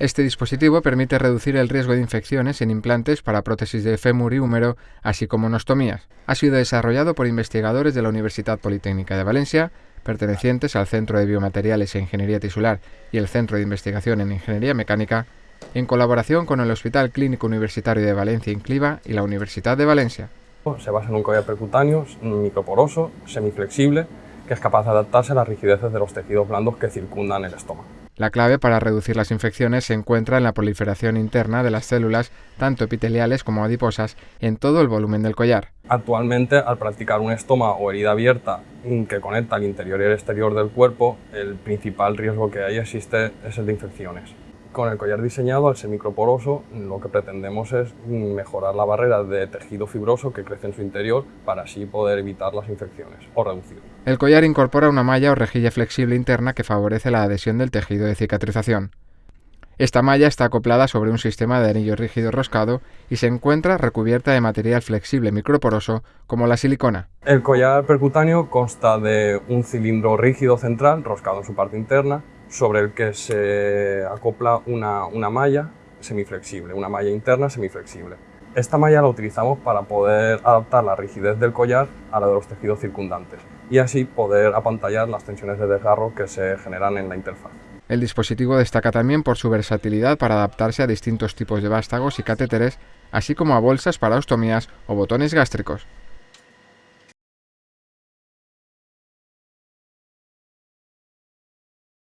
Este dispositivo permite reducir el riesgo de infecciones en implantes para prótesis de fémur y húmero, así como nostomías. Ha sido desarrollado por investigadores de la Universidad Politécnica de Valencia, pertenecientes al Centro de Biomateriales e Ingeniería Tisular y el Centro de Investigación en Ingeniería Mecánica, en colaboración con el Hospital Clínico Universitario de Valencia Incliva y la Universidad de Valencia. Se basa en un collar percutáneo microporoso, semiflexible, que es capaz de adaptarse a las rigideces de los tejidos blandos que circundan el estómago. La clave para reducir las infecciones se encuentra en la proliferación interna de las células, tanto epiteliales como adiposas, en todo el volumen del collar. Actualmente, al practicar un estoma o herida abierta que conecta el interior y el exterior del cuerpo, el principal riesgo que hay existe es el de infecciones. Con el collar diseñado al semicroporoso lo que pretendemos es mejorar la barrera de tejido fibroso que crece en su interior para así poder evitar las infecciones o reducirlas. El collar incorpora una malla o rejilla flexible interna que favorece la adhesión del tejido de cicatrización. Esta malla está acoplada sobre un sistema de anillo rígido roscado y se encuentra recubierta de material flexible microporoso como la silicona. El collar percutáneo consta de un cilindro rígido central roscado en su parte interna sobre el que se acopla una, una malla semiflexible, una malla interna semiflexible. Esta malla la utilizamos para poder adaptar la rigidez del collar a la de los tejidos circundantes y así poder apantallar las tensiones de desgarro que se generan en la interfaz. El dispositivo destaca también por su versatilidad para adaptarse a distintos tipos de vástagos y catéteres, así como a bolsas para ostomías o botones gástricos.